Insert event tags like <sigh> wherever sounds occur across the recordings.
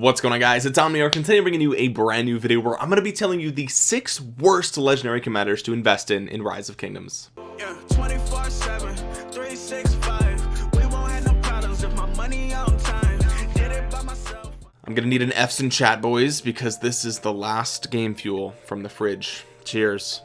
what's going on guys? It's Omniarch and today I'm bringing you a brand new video where I'm going to be telling you the six worst legendary commanders to invest in in Rise of Kingdoms. Yeah, 24 7 365 we won't have no problems if my money on time. Did it by myself. I'm gonna need an F's in chat boys because this is the last game fuel from the fridge. Cheers.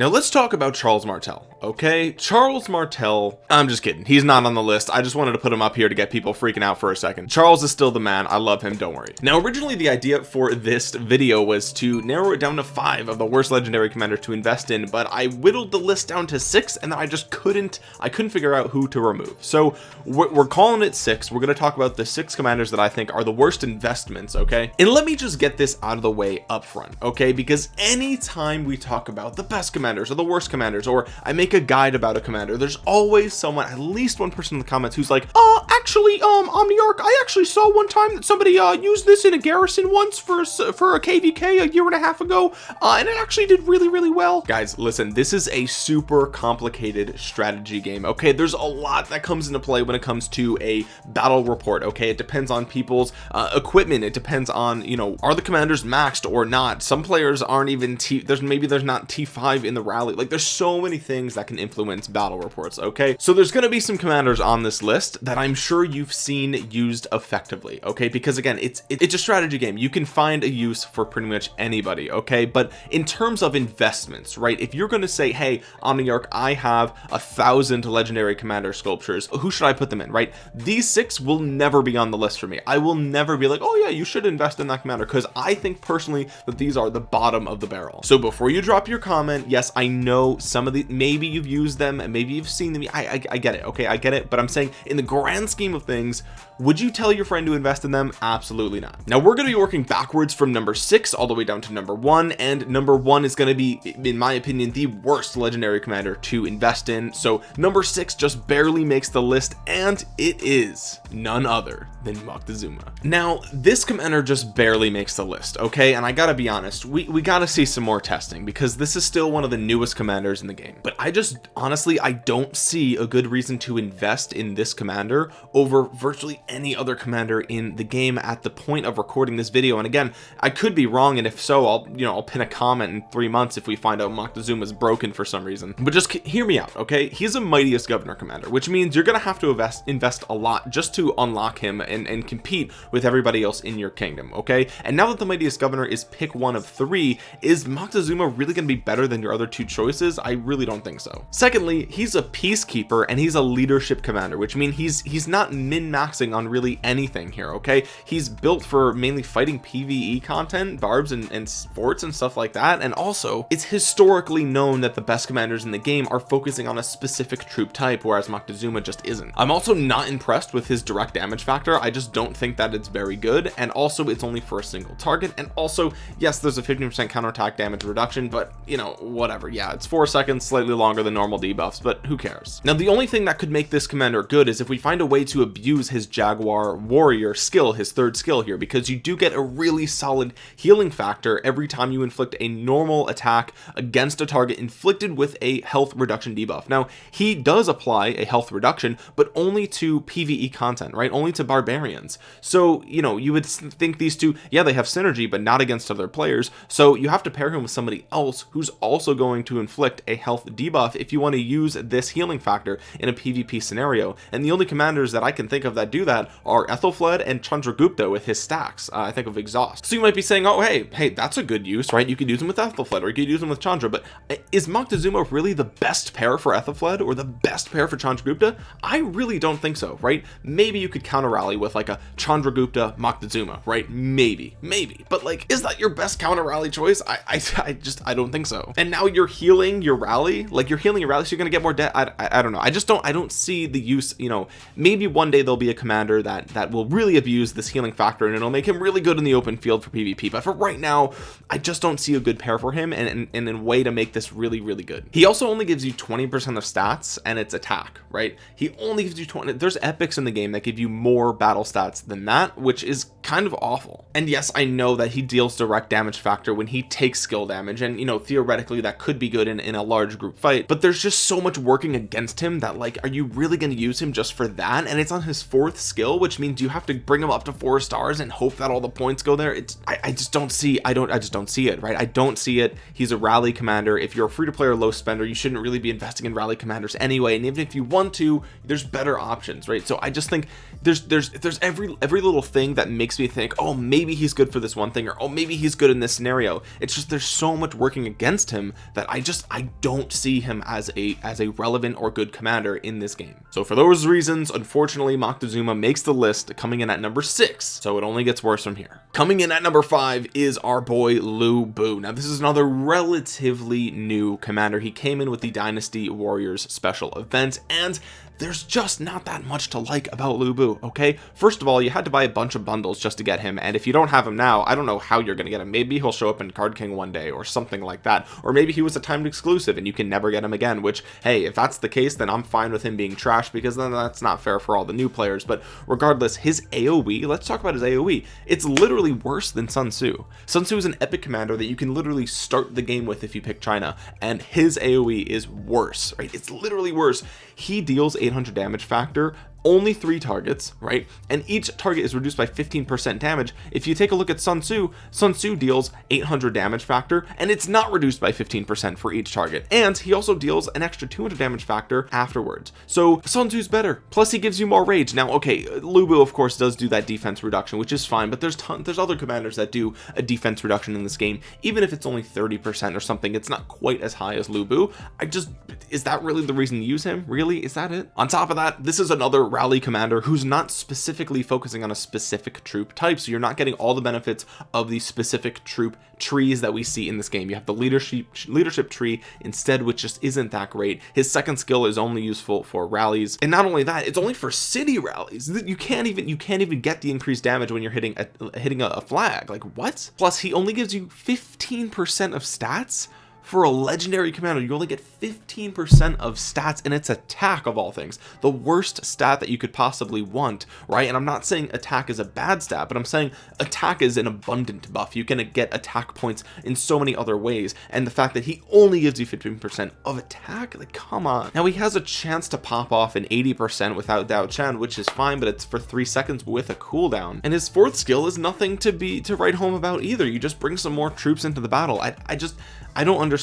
Now let's talk about Charles Martel okay Charles Martel. I'm just kidding. He's not on the list. I just wanted to put him up here to get people freaking out for a second. Charles is still the man. I love him. Don't worry. Now originally the idea for this video was to narrow it down to five of the worst legendary commanders to invest in but I whittled the list down to six and then I just couldn't I couldn't figure out who to remove. So we're, we're calling it six. We're going to talk about the six commanders that I think are the worst investments okay? And let me just get this out of the way up front okay? Because anytime we talk about the best commanders or the worst commanders or I make make a guide about a commander. There's always someone at least one person in the comments who's like uh actually um omniarch i actually saw one time that somebody uh used this in a garrison once for for a kvk a year and a half ago uh and it actually did really really well. Guys listen this is a super complicated strategy game okay? There's a lot that comes into play when it comes to a battle report okay? It depends on people's uh, equipment. It depends on you know are the commanders maxed or not? Some players aren't even t there's maybe there's not t5 in the rally. Like there's so many things that can influence battle reports okay? So there's going to be some commanders on this list that I'm sure you've seen used effectively okay? Because again it's it's a strategy game. You can find a use for pretty much anybody okay? But in terms of investments right if you're going to say hey Omniarch I have a thousand legendary commander sculptures who should I put them in? Right? These six will never be on the list for me. I will never be like oh yeah you should invest in that commander because I think personally that these are the bottom of the barrel. So before you drop your comment yes I know some of the maybe you've used them and maybe you've seen them. I, I, I get it okay? I get it but I'm saying in the grand scheme of things would you tell your friend to invest in them? Absolutely not. Now we're going to be working backwards from number six all the way down to number one and number one is going to be in my opinion the worst legendary commander to invest in. So number six just barely makes the list and it is none other than Moctezuma. Now this commander just barely makes the list okay? And I gotta be honest we we gotta see some more testing because this is still one of the newest commanders in the game. But I just honestly I don't see a good reason to invest in this commander over virtually any other commander in the game at the point of recording this video. And again I could be wrong and if so I'll you know I'll pin a comment in three months if we find out Moctezuma is broken for some reason. But just hear me out okay? He's a mightiest governor commander which means you're gonna have to invest invest a lot just to unlock him and, and compete with everybody else in your kingdom okay? And now that the mightiest governor is pick one of three is Moctezuma really gonna be better than your other two choices? I really don't think so. Secondly he's a peacekeeper and he's a leadership commander which means he's he's not min-maxing on really anything here okay? He's built for mainly fighting pve content barbs and, and forts and stuff like that and also it's historically known that the best commanders in the game are focusing on a specific troop type whereas Moctezuma just isn't. I'm also not impressed with his direct damage factor. I just don't think that it's very good and also it's only for a single target and also yes there's a 15% counterattack damage reduction but you know whatever. Yeah it's four seconds slightly longer than normal debuffs but who cares? Now the only thing that could make this commander good is if we find a way to abuse his jaguar warrior skill his third skill here because you do get a really solid healing factor every time you inflict a normal attack against a target inflicted with a health reduction debuff. Now he does apply a health reduction but only to pve content right? Only to barbarians. So you know you would think these two yeah they have synergy but not against other players. So you have to pair him with somebody else who's also going to inflict a health debuff if you want to use this healing factor in a pvp scenario. And the only commanders that i can think of that do that are Aethelflaed and chandragupta with his stacks. Uh, i think of exhaust. So you might be saying oh hey hey that's a good use right? You could use them with Aethelflaed or you could use them with chandra. But uh, is Moctezuma really the best pair for Aethelflaed or the best pair for chandragupta i really don't think so right? Maybe you could counter rally with like a chandragupta Moctezuma right? Maybe maybe. But like is that your best counter rally choice? I, I i just i don't think so. And now you're healing your rally? Like you're healing your rally so you're gonna get more debt? I, I, I don't know. I just don't I don't see the use you know. Maybe one day there'll be a commander that that will really abuse this healing factor and it'll make him really good in the open field for PvP but for right now I just don't see a good pair for him and, and, and a way to make this really really good. He also only gives you 20% of stats and it's attack right? He only gives you 20 there's epics in the game that give you more battle stats than that which is kind of awful. And yes I know that he deals direct damage factor when he takes skill damage and you know theoretically that could be good in, in a large group fight but there's just so much working against him that like are you really going to use him just for that? And it's on his fourth skill which means you have to bring him up to four stars and hope that all the points go there. It's I, I just don't see I don't I just don't see it right? I don't see it. He's a rally commander. If you're a free-to-play or low spender you shouldn't really be investing in rally commanders anyway. And even if you want to there's better options right? So I just think there's there's there's every every little thing that makes me think oh maybe he's good for this one thing or oh maybe he's good in this scenario. It's just there's so much working against him that I just I don't see him as a as a relevant or good commander in this game. So for those reasons unfortunately Moctezuma makes the list coming in at number six. So it only gets worse from here. Coming in at number five is our boy Lu Bu. Now this is another relatively new commander. He came in with the dynasty warriors special event and there's just not that much to like about Lu Bu okay? First of all you had to buy a bunch of bundles just to get him and if you don't have him now I don't know how you're gonna get him. Maybe he'll show up in card king one day or something like that or maybe he was a timed exclusive and you can never get him again which hey if that's the case then I'm fine with him being trash because then that's not fair for all the new players but regardless his AoE let's talk about his AoE it's literally worse than Sun Tzu. Sun Tzu is an epic commander that you can literally start the game with if you pick China and his AoE is worse right? It's literally worse. He deals 800 damage factor only three targets right? And each target is reduced by 15% damage. If you take a look at Sun Tzu Sun Tzu deals 800 damage factor and it's not reduced by 15% for each target. And he also deals an extra 200 damage factor afterwards. So Sun Tzu's better. Plus he gives you more rage. Now okay Lu Bu of course does do that defense reduction which is fine but there's there's other commanders that do a defense reduction in this game. Even if it's only 30% or something it's not quite as high as Lu Bu I just is that really the reason to use him? Really? Is that it? On top of that this is another rally commander who's not specifically focusing on a specific troop type so you're not getting all the benefits of the specific troop trees that we see in this game. You have the leadership leadership tree instead which just isn't that great. His second skill is only useful for rallies. And not only that it's only for city rallies. You can't even you can't even get the increased damage when you're hitting a hitting a, a flag. Like what? Plus he only gives you 15 percent of stats for a legendary commander you only get 15% of stats in its attack of all things. The worst stat that you could possibly want right? And I'm not saying attack is a bad stat but I'm saying attack is an abundant buff. You can get attack points in so many other ways. And the fact that he only gives you 15% of attack like come on. Now he has a chance to pop off an 80% without Dao Chen which is fine but it's for three seconds with a cooldown. And his fourth skill is nothing to be to write home about either. You just bring some more troops into the battle. I, I just I don't understand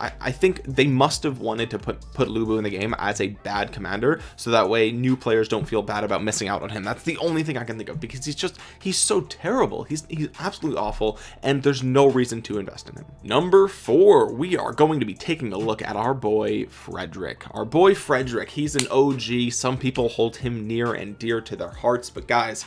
I, I think they must have wanted to put put Lu Bu in the game as a bad commander so that way new players don't feel bad about missing out on him. That's the only thing I can think of because he's just he's so terrible. He's he's absolutely awful and there's no reason to invest in him. Number four we are going to be taking a look at our boy Frederick. Our boy Frederick he's an OG some people hold him near and dear to their hearts but guys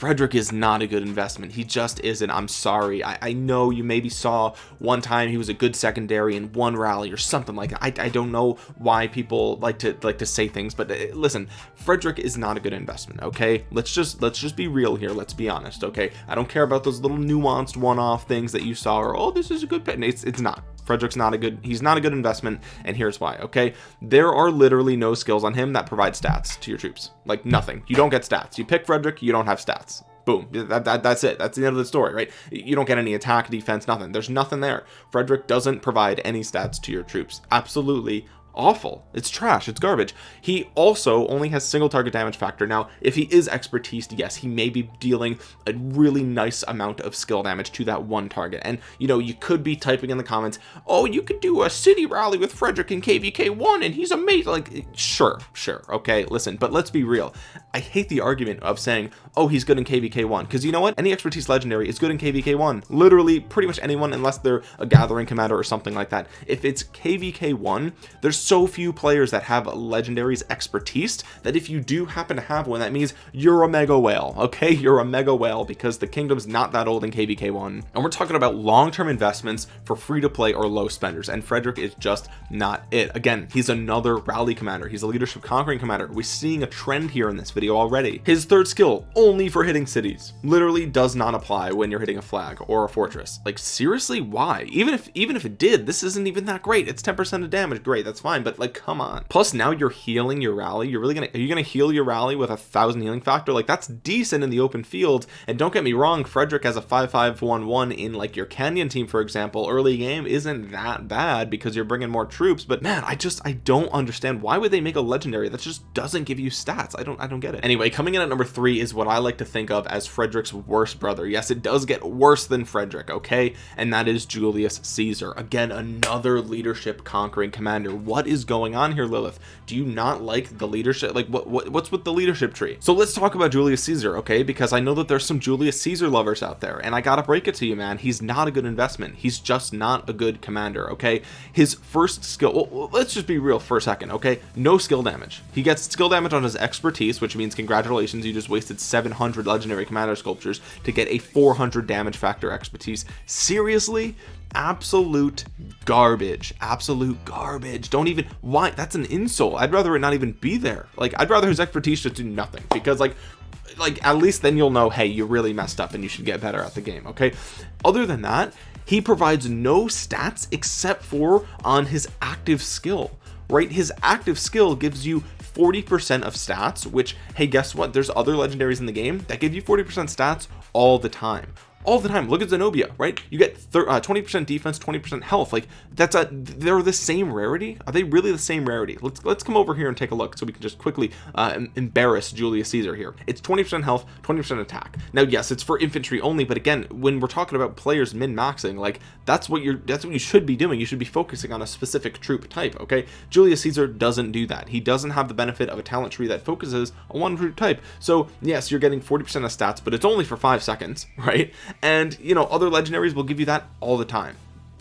Frederick is not a good investment. He just isn't. I'm sorry. I, I know you maybe saw one time he was a good secondary in one rally or something like that. I, I don't know why people like to like to say things but uh, listen Frederick is not a good investment okay? Let's just let's just be real here. Let's be honest okay? I don't care about those little nuanced one-off things that you saw or oh this is a good pet it's it's not Frederick's not a good he's not a good investment and here's why okay? There are literally no skills on him that provide stats to your troops. Like nothing. You don't get stats. You pick Frederick you don't have stats. Boom. That, that, that's it. That's the end of the story right? You don't get any attack defense nothing. There's nothing there. Frederick doesn't provide any stats to your troops. Absolutely awful. It's trash. It's garbage. He also only has single target damage factor. Now if he is expertise yes he may be dealing a really nice amount of skill damage to that one target. And you know you could be typing in the comments oh you could do a city rally with Frederick in kvk1 and he's amazing. Like sure sure. Okay listen but let's be real I hate the argument of saying oh he's good in kvk1 because you know what? Any expertise legendary is good in kvk1 literally pretty much anyone unless they're a gathering commander or something like that. If it's kvk1 there's so few players that have legendaries expertise that if you do happen to have one that means you're a mega whale okay? You're a mega whale because the kingdom's not that old in kvk1 and we're talking about long-term investments for free to play or low spenders and Frederick is just not it. Again he's another rally commander. He's a leadership conquering commander. We're seeing a trend here in this video already. His third skill only for hitting cities literally does not apply when you're hitting a flag or a fortress. Like seriously why? Even if even if it did this isn't even that great. It's 10 percent of damage. Great that's fine fine but like come on. Plus now you're healing your rally. You're really gonna are you gonna heal your rally with a thousand healing factor? Like that's decent in the open field. And don't get me wrong Frederick has a 5511 in like your Canyon team for example. Early game isn't that bad because you're bringing more troops but man I just I don't understand why would they make a legendary that just doesn't give you stats? I don't I don't get it. Anyway coming in at number three is what I like to think of as Frederick's worst brother. Yes it does get worse than Frederick okay? And that is Julius Caesar. Again another leadership conquering commander. What is going on here Lilith? Do you not like the leadership? Like what, what what's with the leadership tree? So let's talk about Julius Caesar okay? Because I know that there's some Julius Caesar lovers out there and I gotta break it to you man. He's not a good investment. He's just not a good commander okay? His first skill well, let's just be real for a second okay? No skill damage. He gets skill damage on his expertise which means congratulations you just wasted 700 legendary commander sculptures to get a 400 damage factor expertise. Seriously? Absolute garbage. Absolute garbage. Don't even why that's an insult. I'd rather it not even be there. Like I'd rather his expertise just do nothing because like like at least then you'll know hey you really messed up and you should get better at the game okay? Other than that he provides no stats except for on his active skill right? His active skill gives you 40% of stats which hey guess what? There's other legendaries in the game that give you 40% stats all the time all the time. Look at Zenobia right? You get 20% uh, defense 20% health. Like that's a they're the same rarity? Are they really the same rarity? Let's let's come over here and take a look so we can just quickly uh, embarrass Julius Caesar here. It's 20% health 20% attack. Now yes it's for infantry only but again when we're talking about players min-maxing like that's what you're that's what you should be doing. You should be focusing on a specific troop type okay? Julius Caesar doesn't do that. He doesn't have the benefit of a talent tree that focuses on one troop type. So yes you're getting 40% of stats but it's only for five seconds <laughs> right and you know other legendaries will give you that all the time.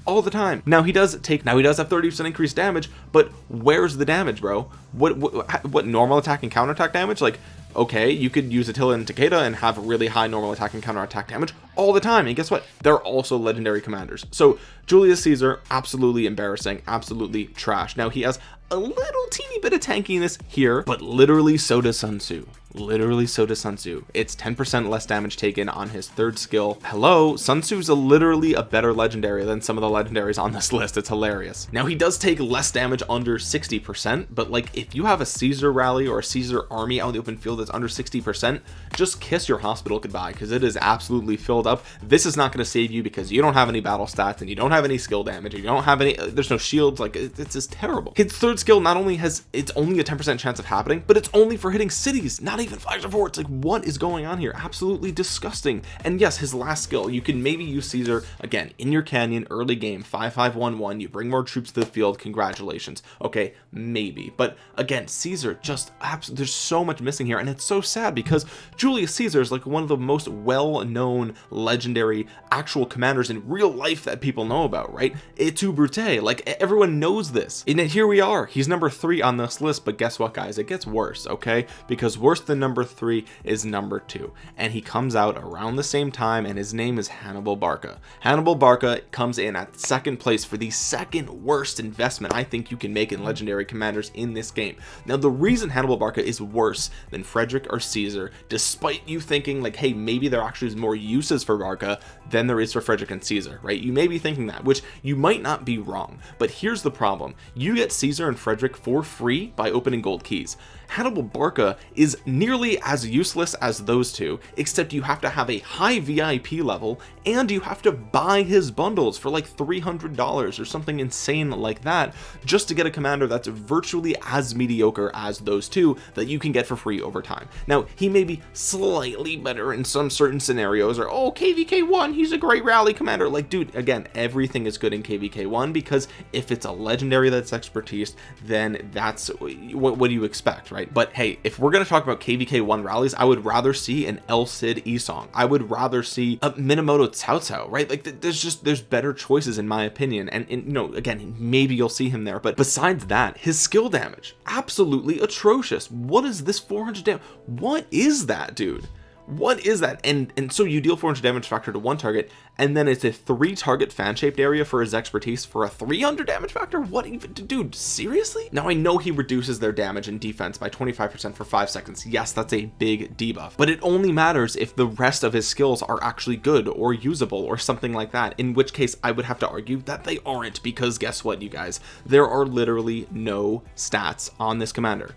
All the time. Now he does take now he does have 30 percent increased damage but where's the damage bro? What what, what normal attack and counter attack damage? Like okay you could use Attila and Takeda and have really high normal attack and counter attack damage all the time. And guess what? They're also legendary commanders. So Julius Caesar absolutely embarrassing absolutely trash. Now he has a little teeny bit of tankiness here but literally so does Sun Tzu literally so does Sun Tzu. It's 10% less damage taken on his third skill. Hello Sun Tzu's a literally a better legendary than some of the legendaries on this <laughs> list. It's hilarious. Now he does take less damage under 60% but like if you have a Caesar rally or a Caesar army out in the open field that's under 60% just kiss your hospital goodbye because it is absolutely filled up. This is not going to save you because you don't have any battle stats and you don't have any skill damage you don't have any uh, there's no shields. Like it's just terrible. His third skill not only has it's only a 10% chance of happening but it's only for hitting cities not even flags or forts like what is going on here? Absolutely disgusting. And yes his last skill you can maybe use Caesar again in your canyon early game 5511 you bring more troops to the field. Congratulations. Okay maybe. But again Caesar just there's so much missing here. And it's so sad because Julius Caesar is like one of the most well-known legendary actual commanders in real life that people know about right? Et tu brute like everyone knows this. And here we are. He's number three on this list. But guess what guys? It gets worse okay? Because worse than number three is number two. And he comes out around the same time and his name is Hannibal Barca. Hannibal Barca comes in at second place for the second worst investment I think you can make in legendary commanders in this game. Now the reason Hannibal Barca is worse than Frederick or Caesar despite you thinking like hey maybe there actually is more uses for Barca than there is for Frederick and Caesar right? You may be thinking that which you might not be wrong. But here's the problem. You get Caesar and Frederick for free by opening gold keys. Hannibal Barca is nearly as useless as those two except you have to have a high VIP level and you have to buy his bundles for like $300 or something insane like that just to get a commander that's virtually as mediocre as those two that you can get for free over time. Now he may be slightly better in some certain scenarios or oh kvk1 he's a great rally commander. Like dude again everything is good in kvk1 because if it's a legendary that's expertise then that's what, what do you expect right? But hey if we're going to talk about kvk1 rallies i would rather see an el cid Yi Seong i would rather see a minamoto cao cao right? Like there's just there's better choices in my opinion. And, and you know again maybe you'll see him there but besides that his skill damage absolutely atrocious. What is this 400 damage what is that dude what is that? And and so you deal 400 damage factor to one target and then it's a three target fan shaped area for his expertise for a 300 damage factor? What even dude seriously? Now I know he reduces their damage and defense by 25% for five seconds. Yes that's a big debuff. But it only matters if the rest of his skills are actually good or usable or something like that in which case I would have to argue that they aren't because guess what you guys? There are literally no stats on this commander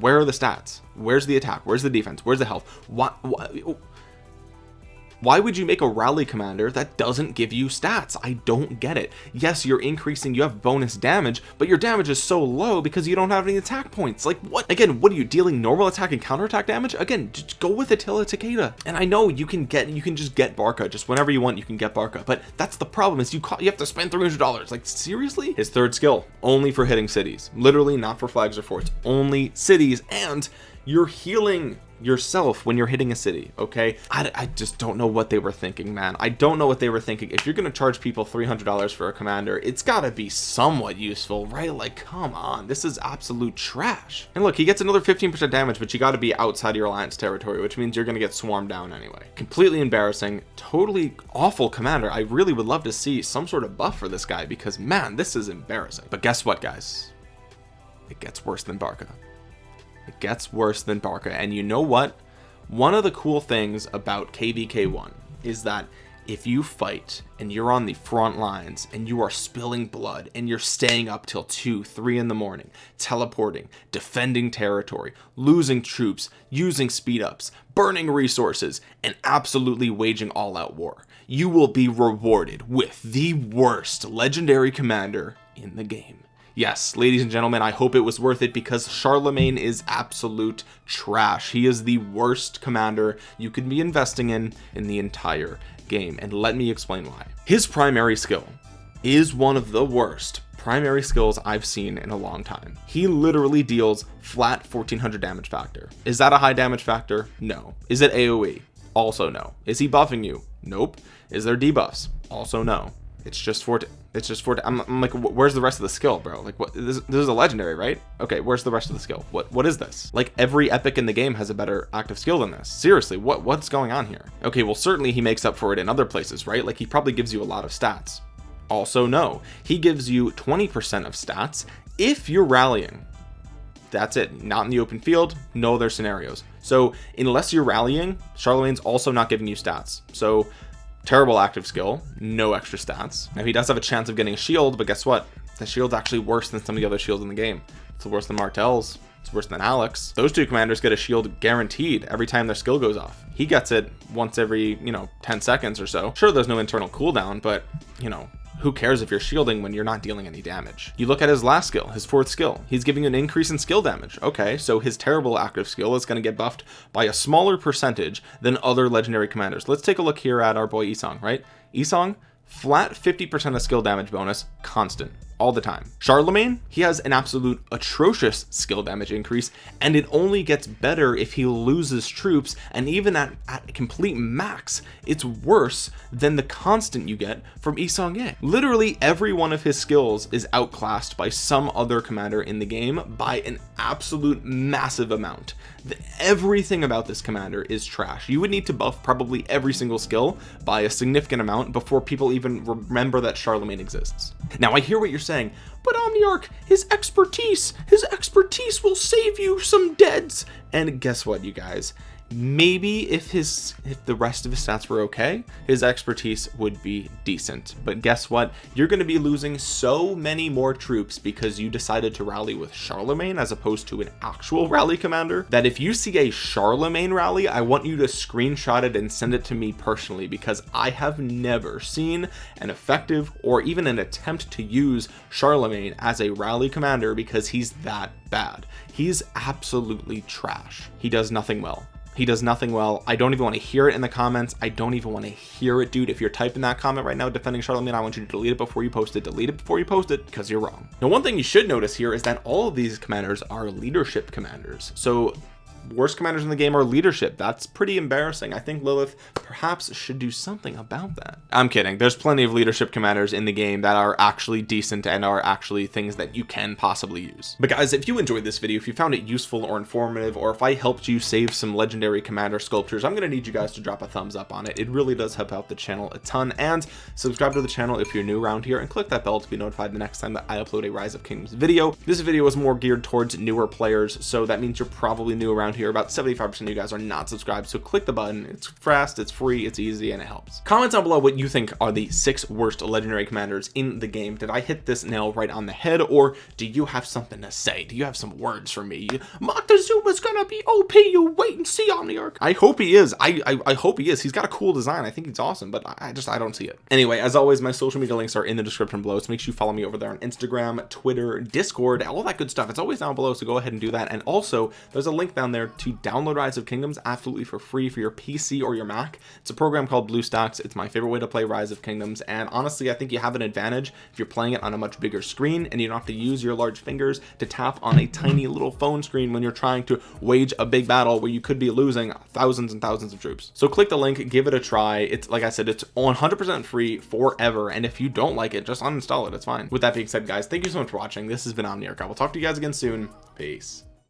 where are the stats? Where's the attack? Where's the defense? Where's the health? What, what why would you make a rally commander that doesn't give you stats? I don't get it. Yes you're increasing you have bonus damage but your damage is so low because you don't have any attack points. Like what? Again what are you dealing? Normal attack and counterattack damage? Again just go with Attila Takeda. And I know you can get you can just get Barca. Just whenever you want you can get Barca. But that's the problem is you you have to spend $300 like seriously? His third skill only for hitting cities. Literally not for flags or forts. Only cities and you're healing yourself when you're hitting a city okay? I, I, just don't know what they were thinking man. I don't know what they were thinking. If you're gonna charge people $300 for a commander it's gotta be somewhat useful right? Like come on. This is absolute trash. And look he gets another 15% damage but you got to be outside your alliance territory which means you're gonna get swarmed down anyway. Completely embarrassing. Totally awful commander. I really would love to see some sort of buff for this guy because man this is embarrassing. But guess what guys? It gets worse than Barca gets worse than Barca. And you know what? One of the cool things about KVK1 is that if you fight and you're on the front lines and you are spilling blood and you're staying up till 2 3 in the morning teleporting defending territory losing troops using speed ups burning resources and absolutely waging all out war you will be rewarded with the worst legendary commander in the game yes ladies and gentlemen I hope it was worth it because Charlemagne is absolute trash. He is the worst commander you could be investing in in the entire game. And let me explain why. His primary skill is one of the worst primary skills I've seen in a long time. He literally deals flat 1400 damage factor. Is that a high damage factor? No. Is it AoE also no. Is he buffing you? Nope. Is there debuffs? Also no. It's just for it's just for I'm, I'm, like where's the rest of the skill bro? Like what this, this, is a legendary right? Okay where's the rest of the skill? What what is this? Like every epic in the game has a better active skill than this. Seriously what what's going on here? Okay well certainly he makes up for it in other places right? Like he probably gives you a lot of stats. Also no he gives you 20 percent of stats if you're rallying. That's it not in the open field no other scenarios. So unless you're rallying charlemagne's also not giving you stats. So terrible active skill no extra stats. Now he does have a chance of getting a shield but guess what? The shield's actually worse than some of the other shields in the game. It's worse than martel's it's worse than alex. Those two commanders get a shield guaranteed every time their skill goes off. He gets it once every you know 10 seconds or so. Sure there's no internal cooldown but you know who cares if you're shielding when you're not dealing any damage? You look at his last skill his fourth skill. He's giving an increase in skill damage. Okay so his terrible active skill is going to get buffed by a smaller percentage than other legendary commanders. Let's take a look here at our boy Yi Seong right? Yi Seong flat 50% of skill damage bonus constant all the time. Charlemagne he has an absolute atrocious skill damage increase and it only gets better if he loses troops and even at, at complete max it's worse than the constant you get from Yi Seong-Gye literally every one of his skills is outclassed by some other commander in the game by an absolute massive amount. The, everything about this commander is trash. You would need to buff probably every single skill by a significant amount before people even remember that Charlemagne exists. Now I hear what you're saying but Omniarch his expertise his expertise will save you some deads. And guess what you guys maybe if his if the rest of his stats were okay his expertise would be decent. But guess what? You're going to be losing so many more troops because you decided to rally with Charlemagne as opposed to an actual rally commander that if you see a Charlemagne rally I want you to screenshot it and send it to me personally because I have never seen an effective or even an attempt to use Charlemagne as a rally commander because he's that bad. He's absolutely trash. He does nothing well he does nothing well. I don't even want to hear it in the comments. I don't even want to hear it dude. If you're typing that comment right now defending Charlemagne I want you to delete it before you post it. Delete it before you post it because you're wrong. Now one thing you should notice here is that all of these commanders are leadership commanders. So worst commanders in the game are leadership. That's pretty embarrassing. I think Lilith perhaps should do something about that. I'm kidding. There's plenty of leadership commanders in the game that are actually decent and are actually things that you can possibly use. But guys if you enjoyed this video if you found it useful or informative or if I helped you save some legendary commander sculptures I'm gonna need you guys to drop a thumbs up on it. It really does help out the channel a ton. And subscribe to the channel if you're new around here and click that bell to be notified the next time that I upload a rise of kingdoms video. This video is more geared towards newer players so that means you're probably new around here about 75 percent of you guys are not subscribed so click the button. It's fast it's free it's easy and it helps. Comment down below what you think are the six worst legendary commanders in the game. Did I hit this nail right on the head or do you have something to say? Do you have some words for me? Montezuma's gonna be OP you wait and see Omniarch. I hope he is. I, I, I hope he is. He's got a cool design. I think he's awesome but I just I don't see it. Anyway as always my social media links are in the description below so make sure you follow me over there on Instagram Twitter Discord all that good stuff. It's always down below so go ahead and do that. And also there's a link down there to download Rise of Kingdoms absolutely for free for your PC or your Mac. It's a program called BlueStacks it's my favorite way to play Rise of Kingdoms. And honestly I think you have an advantage if you're playing it on a much bigger screen and you don't have to use your large fingers to tap on a tiny little phone screen when you're trying to wage a big battle where you could be losing thousands and thousands of troops. So click the link give it a try. It's like I said it's 100% free forever. And if you don't like it just uninstall it. It's fine. With that being said guys thank you so much for watching. This has been Omniarch. I will talk to you guys again soon. Peace